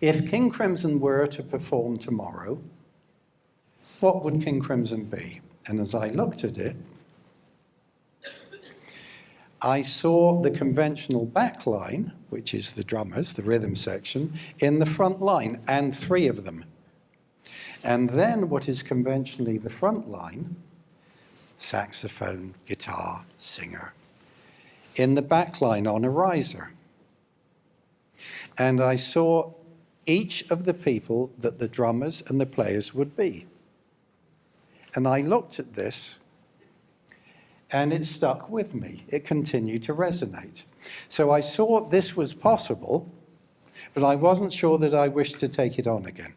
If King Crimson were to perform tomorrow, what would King Crimson be? And as I looked at it, I saw the conventional back line, which is the drummers, the rhythm section, in the front line, and three of them. And then what is conventionally the front line, saxophone, guitar, singer, in the back line on a riser. And I saw each of the people that the drummers and the players would be. And I looked at this and it stuck with me. It continued to resonate. So I saw this was possible, but I wasn't sure that I wished to take it on again.